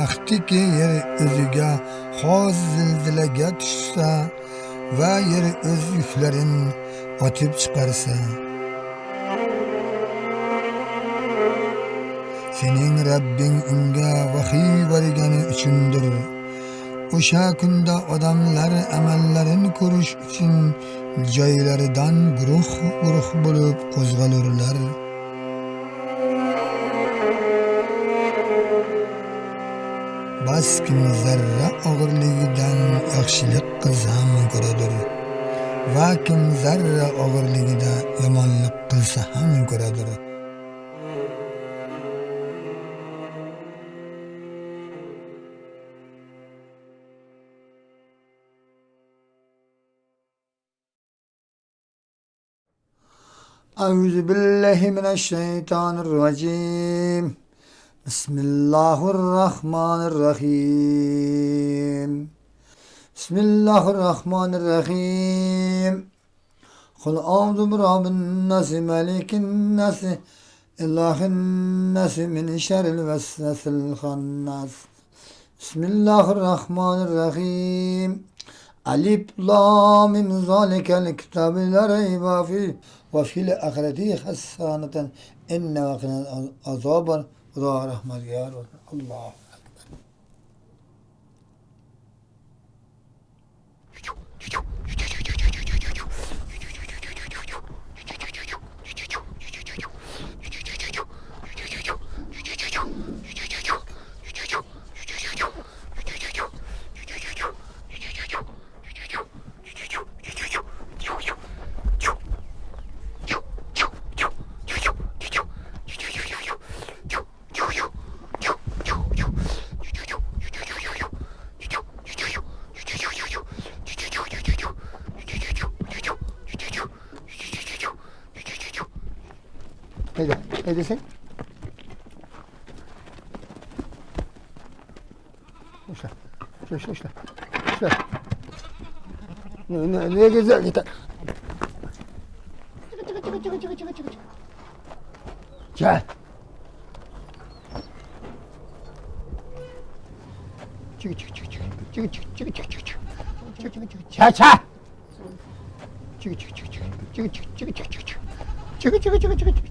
vaqtiki yer o'ziga xos zilzilaga tushsa va yer o'z yuklarin otib chiqarsa sening Rabbing unga vahiy bergani uchundir o'sha kunda odamlar amallarini ko'rish uchun joylaridan guruh guruh bo'lib qo'zg'alurlar. bas kim zarra og'irligidan yaxshilik qilsa ham ko'radir va kim zarra og'irligida yomonlik qilsa ham ko'radir أعوذ بالله من الشيطان الرجيم بسم الله الرحمن الرحيم. بسم الله الرحمن الرحيم. قل أعوذ برب الناس ملك الناس إله الناس من شر الوسوس الخناس. بسم الله الرحمن الرحيم. ألف لام ذلك الكتاب لا ريب فيه وفي الآخرة حسنة إن وقنا وظهر أحمد يار الله. 계세요? 쇼시다 쇼시다 쇼시다 내 계세요? 일단 자 찍어 찍어 찍어 찍어 찍어 찍어 찍어 찍어 찍어 찍어 자자 찍어 찍어 찍어 찍어 찍어 찍어 찍어 찍어 찍어 찍어 찍어 찍어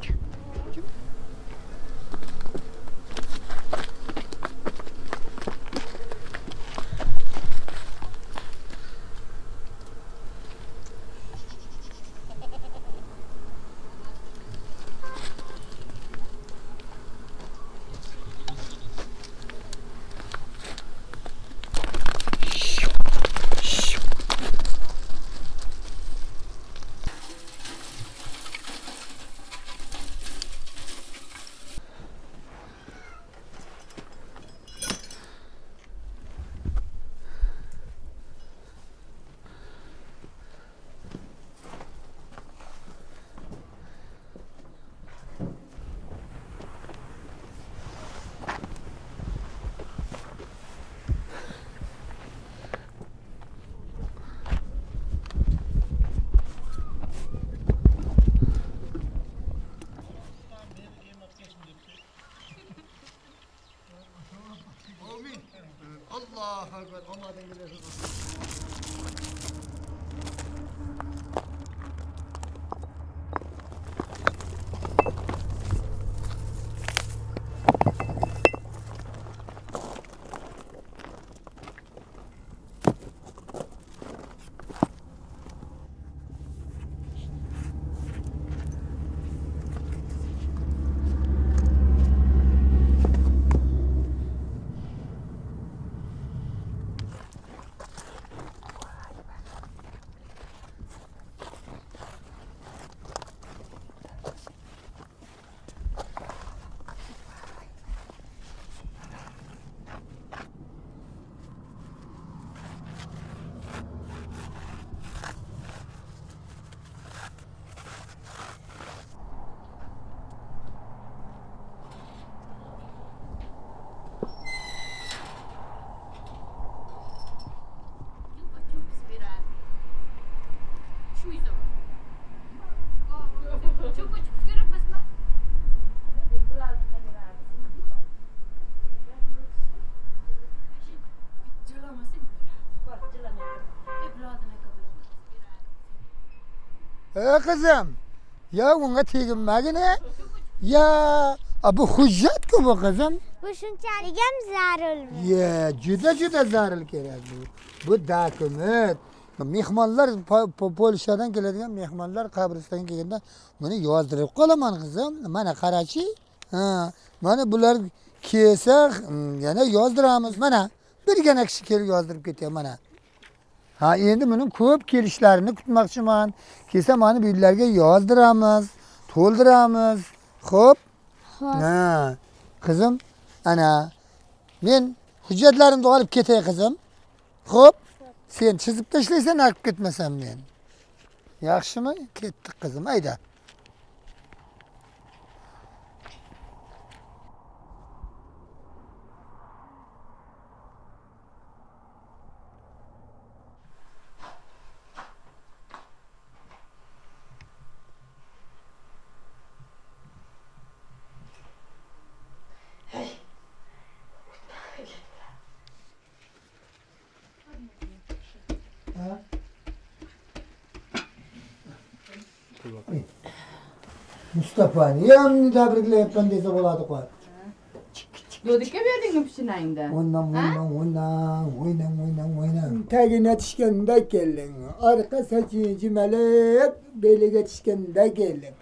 Allah akbar. Olmadan gidiyorsunuz. E kızım. Ya ona teginmegin ne? Ya a, bu hujjat-ku bu kızım. Bu shunchalik ham zarurmi? Ya juda juda zarur kerak bu. Bu dokument. Mehmonlar Po- Po- Polshadan keladigan mehmonlar qabristonga kelganda buni yozdirib qolaman qizim. Mana qarachi. Mana bular kelsa mm, yana yozdiramiz. Mana birgina kishi kelib yozdirib ketyapti mana. Ha, endi buni ko'p kelishlarini kutmoqchiman. Kelsa mana bu yerlarga yozdiramiz, to'ldiramiz. Xo'p? Ha, qizim, ana men hujjatlarimni olib ketay qizim. Xo'p? Sen chizib tashlaysan, olib ketmasam men. Yaxshimi? Ketdik qizim, Mustafa niye amni tabrikleyip ben dese boladık var. Dodike verdin mi pişinayında? Ondan ondan ondan oynan oynan oynan. Tagi netişken de gelin. Arka saçı cimelek beli getişken de gelin.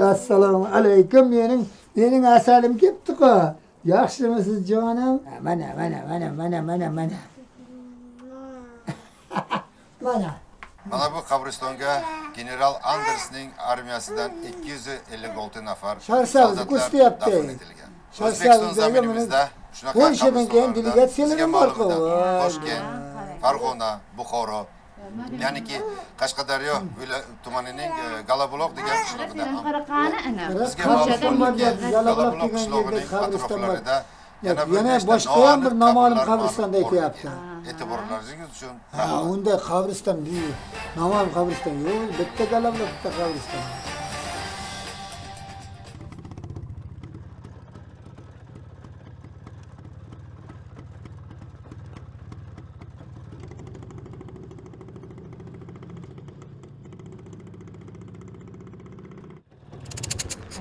Assalamu aleyküm benim benim asalim gitti ko. Yaxşı mısınız canım? Mana mana mana mana mana mana. Mana. Mana bu qabristonga general Andersning armiyasidan 256 nafar etilgan. Sharsavzdagi O'zbekiston zaminimizda shunaqa Polshadan keyin delegatsiyalar Voy. Toshkent, Farg'ona, Buxoro, ya'niki Qashqadaryo tumanining e, Galabuloq degan qishlog'ida bizga ma'lum bor bo'lgan Galabuloq qishlog'ining bor. atroflarida Yana, bir yana nechta boshqa ham bir noma'lum qabristonda aytyapti. E'tiborlaringiz uchun Ha, unda qabriston deydi. Noma'lum qabriston yo'q, bitta Galabuloq, bitta qabriston.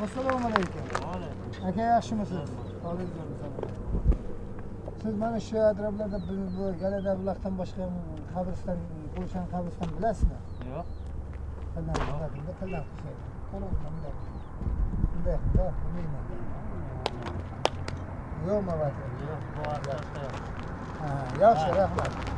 assalomu alaykum aka yaxshimisiz Soracağım sana. Siz bana şu adroblarda bu Galada bulaktan başka kabristan, Gulşan kabristan bilasizmi? Yo'q. Qanday qilib, qanday qilib. Qanday qilib. Bunday, yo'q, bilmayman. Yo'qmi, Yo'q, bu Ha, yaxshi, rahmat.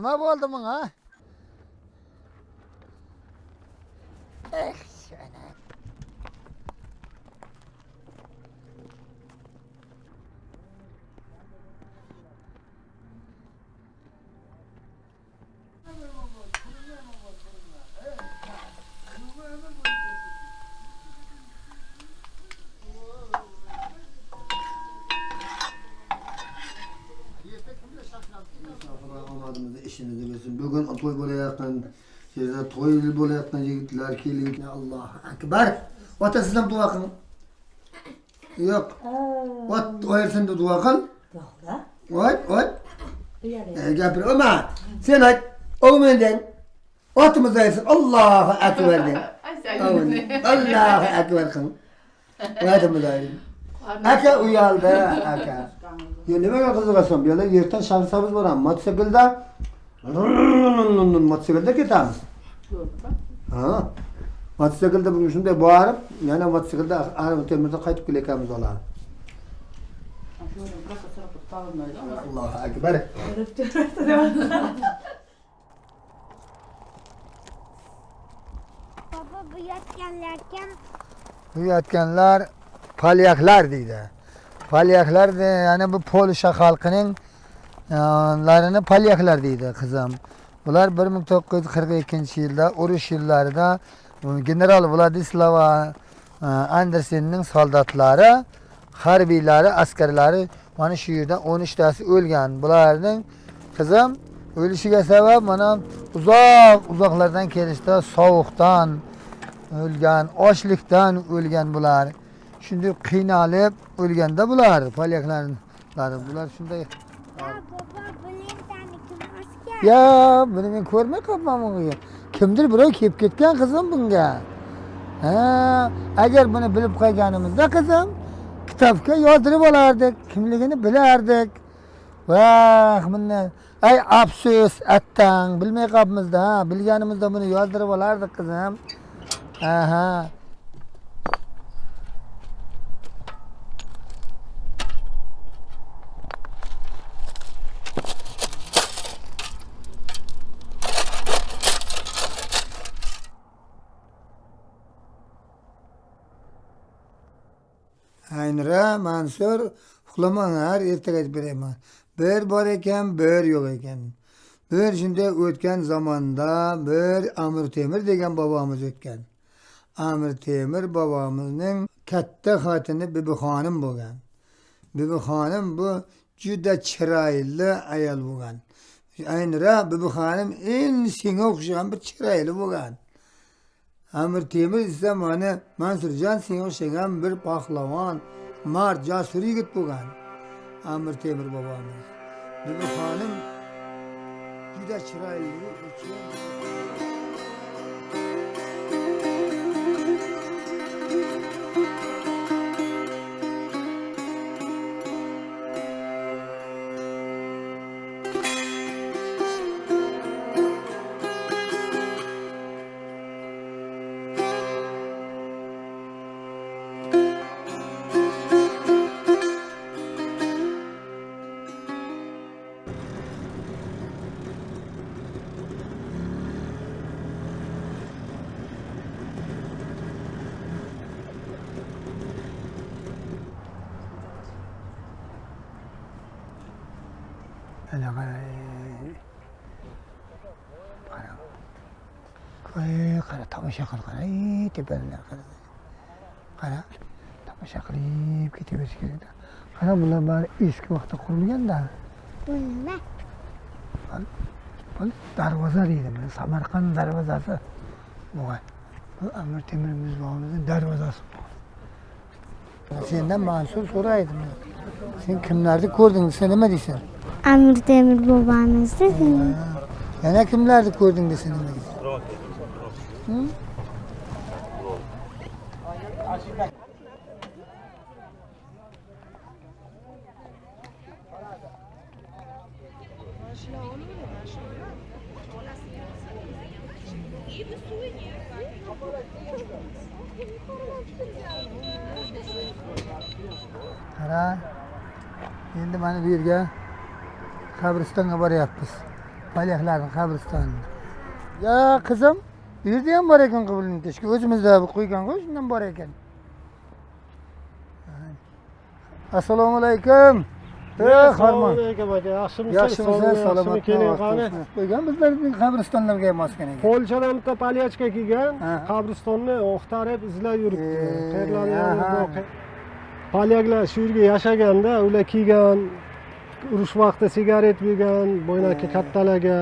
não Numa volta, mangá. To'y bo'layotgan yerda to'y bo'layotgan yigitlar keling. Allohu akbar. Otasizdan duo qil. Yo'q. Ot oyersin deb duo qil. Ot ot gapir. Oma sen ayt. O'g'mendan otimiz aytsin allohu akbar de. Ay sen. allohu akbar qil oyatimiz aytsin aka uyaldi aka. Nimaga qiziqasan bu yerda ertaga shamsamiz boramiz mototsiklda motosikletle ketamiz ha mototsiklda shunday borib yana mototsiklda ana temirda qaytib kelayotganmiz ularni allohu akbar baba bu yotganlar kim bu yotganlar palyaklar deydi palyaklar ya'ni bu polsha xalqining larini polyaklar deydi qizim. Bular 1942-yilda urush yillarida general Vladislava e, Andersenning soldatlari, harbiylari, askarlari mana shu yerda 13 tasi o'lgan. Bularning qizim o'lishiga sabab mana uzoq uzoqlardan kelishda sovuqdan o'lgan, ochlikdan o'lgan bular. Shunday qiynalib o'lganda bular, polyaklar Bular shunday ya baba kim buni men ko'rmay qolibman bunga. Kimdir birov kelib ketgan qizim bunga. Ha, agar buni bilib qolganimizda qizim, kitobga yozdirib olardik, kimligini bilardik. Vah, bundan ay afsus, attang, bilmay qolibmizda, ha, bilganimizda buni yozdirib olardik qizim. Aha. Aynira Mansur uxlamanglar, ertaga aytib beraman. Bir bor ekan, bir yo'q ekan. Bir shunday o'tgan zamonda bir Amir Temir degan bobomiz o'tgan. Amir Temir bobomizning katta xotini Bibi xonim bo'lgan. Bibi xonim bu juda chiroyli ayol bo'lgan. Aynira Bibi xonim eng senga o'xshagan bir chiroyli bo'lgan. Amir Temir esa mana Mansurjon senga o'xshagan bir pahlavon, mard, jasur yigit bo'lgan. Amir Temir bobomiz. Bibi xonim juda chiroyli And I これからたましゃからからいいってばんだからからたましゃからいいって言うしけどからもなば eski vakta kurulganda. Nima? Bu darvoza deydi. Mana Samarqand darvozasi bo'lgan. Bu Amir Temur mezbonimizning darvozasi. Sendan Mansur so'raydi. Sen kimlarni ko'rding? Sen nima deysan? Amir Temur bobamizni Yana kimlarni ko'rding desa nima deysan? Hı? Qara. Endi mana bu yerga qabristonga boryapmiz. Polyaklarning qabristoni. Ya qizim, bu yerda ham bor ekan qibulni teshki. O'zimizda qo'ygan qo'y, shundan bor ekan. Assalomu alaykum. Yaxshimisiz Yaxshimisiz? Salomat keling qani Qo'ygan bizlarning qabristonlarga ham osgan ekan. polshadan bitta polyachka kelgan qabristonni o'xtarib izlab yuribdi polyaklar shu yerga yashaganda ular kiygan urush vaqti sigaret yegan bo'ynaki kattalarga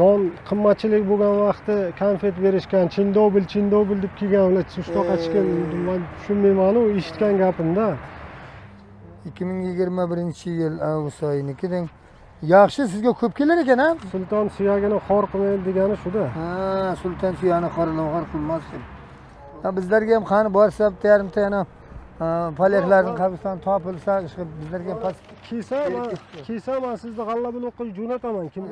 non qimmatchilik bo'lgan vaqti konfet berishgan chindobil chindobil deb kiygan ular shunaqa chiqib man tushunmaymanu eshitgan gapimda. 2021-yil avgust oyinikidek yaxshi sizga ko'p kelar ekan ha? sulton suyagini xor qilmaydi degani shuda. Ha, sulton suyani qoralovg'ar qilmasdim. Ha, bizlarga ham qani borsa bitta yarimta yana polyaklarning qabristoni topilsa, bizlarga ham past man kiysa man sizni g'alla bilan o'qib jo'nataman. Kim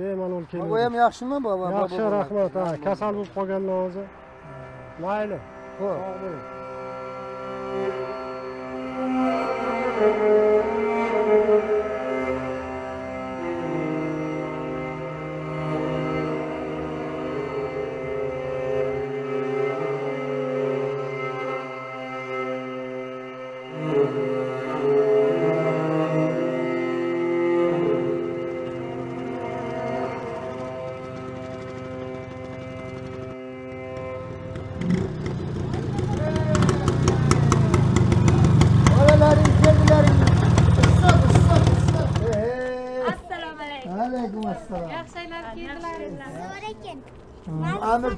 bemalol Bu ham keling yaxshimi? Baba? yaxshi rahmat. Ha kasal bo'lib qolganlar hozir. Mayli Xo'p. sog' bo'ling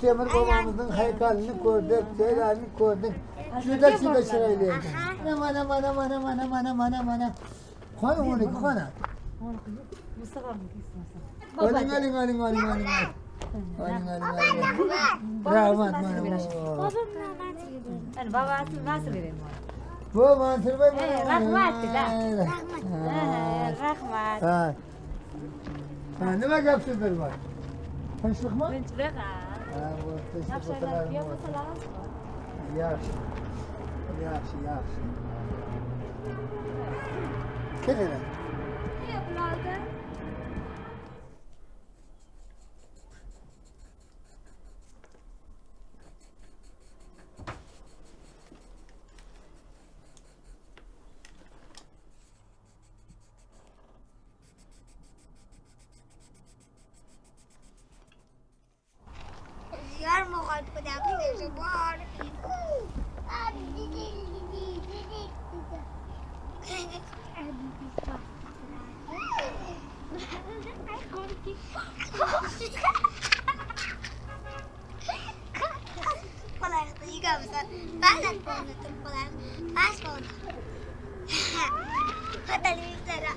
Temur babamızın haykalini gördük, şeylerini gördük. Şurada şurada şuraydı. mana mana mana mana mana. aman aman. Kanı onu kanı. Mustafa mı Alın alın alın alın alın alın. Alın alın alın. Rahmat bana. Babam rahmat. Babası nasıl vereyim? Bu mantır bey bana. Rahmat. Rahmat. Rahmat. Ha. Ha ne kadar sizler var? mı? Ben çırak. Yeah, what's the last one? Yes. Yes, yes. Kidding. Yeah, blogger. Положено, не гамса. Балан полный, тут положено. Пас полный. Подали Виктора.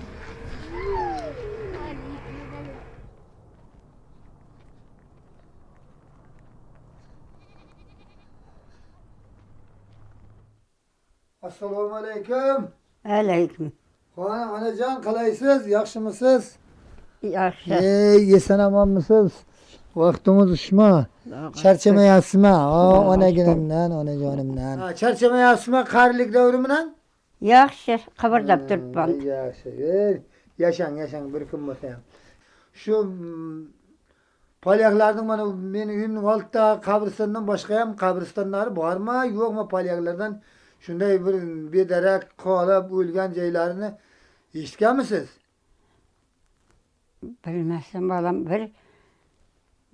Assalomu alaykum. Alaykum. Xona onajon qalaysiz? Yaxshimisiz? Yaxshi Ey, eson omonmisiz? Vaqtimiz ushma. Charchamayapsizmi? O, onaginimdan, onajonimdan. Ha, charchamayapsizmi qarilik davri bilan? yaxshi qimirlab turibman Yaxshi. Ey, yashang, yashang bir kun bo'lsa ham. Shu mm, polyaklarning mana meni uyimning oldida qabristondan boshqa ham qabristonlari bormi, yo'qmi polyaklardan shunday bir bedarak qolib o'lgan joylarini eshitganmisiz? білмәссің балам бір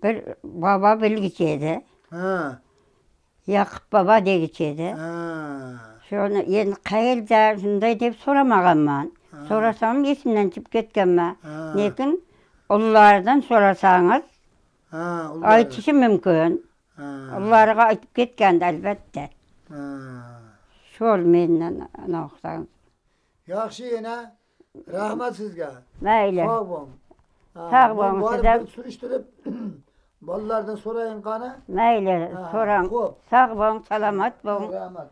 бір баба білгіш еді яқып баба дегіш еді соны енді қайерда шындай деп сұрамағанмын сұрасам есімнен шығып ма. лекин ұллардан сұрасаңыз айтышы мүмкін ұлларға айтып кеткен әлбәтте шол менен анау жақсы ене рахмат сізге мәйлі сау болыңыз Sog' bo'ling. Ha, Sog' men bo'ling, borib sizlar- bir surishtirib bolalardan so'rayin qani. mayli so'rang sog' bo'ling salomat bo'ling Rahmat.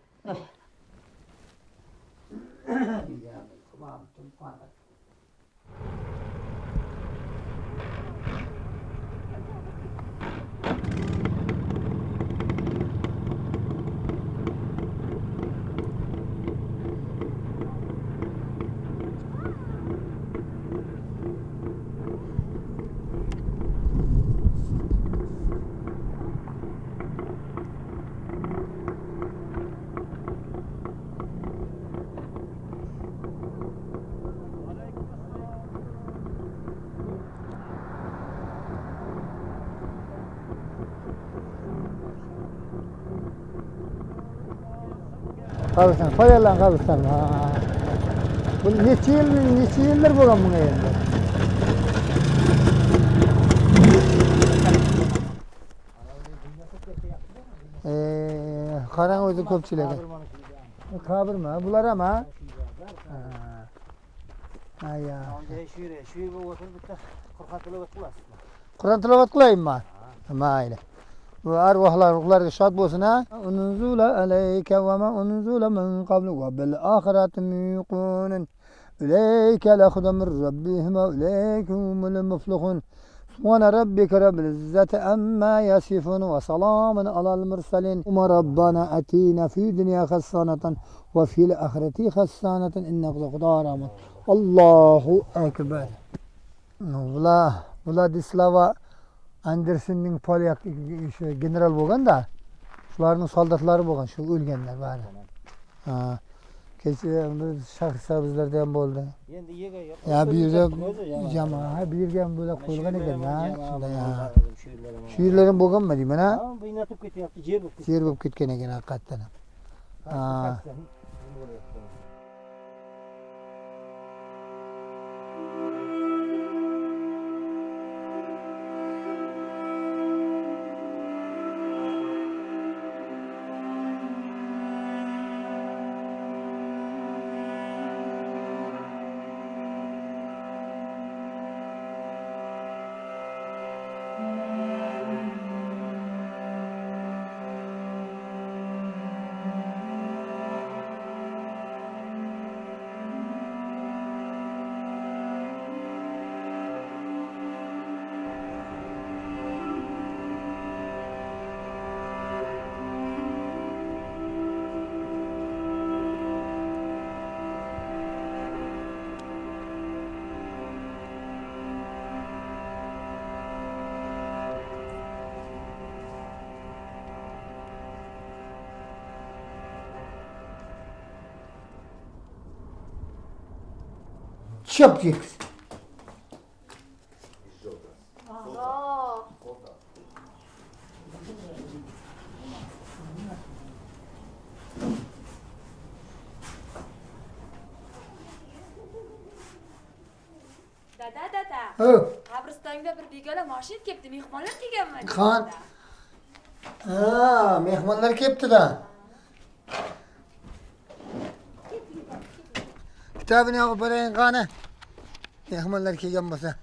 Kabistan, Koyarlan kabistan. Bu neçe yıl, neçe yıldır bulan buna endi. Ee, karan özü köpçülüğü. Kabir mi? Bular ama. Aya. Kurantılovat kılayım mı? Mayli. وأرواحنا şad شاد بوسنا. أنزل عليك وما أنزل من قبل وبالآخرة ميقون. إليك ahireti yuqunun. Uleyke lehuda min rabbihim سبحان ربك رب العزة أما يصفون وسلام على المرسلين. وما ربنا أتينا في الدنيا خسانة وفي الآخرة خسانة إنك غفار الله أكبر. والله والله دي سلاوة. Andersenning polyak o'sha general bo'lganda shularning soldatlari bo'lgan shu o'lganlar bari. Ha kecha biz shahrisabizlarda ham bo'ldi. Endi yega ya bu yerda jamoa ha bu yerga ham bo'lak qo'yilgan ekan ha shunday ha. shu yerlar ham bo'lganmi deyman bu inatib ketyapti, yer bo'lib yer bo'lib ketgan ekan haqiqatdan ham Чопчик. dada dada qabristonga bir begona moshin kelibdi mehmonlar kelganmi Qan? ha, mehmonlar kelibdi-da. Kitobini o'qib berayin qani. Ne yaman erkeği yanmasa.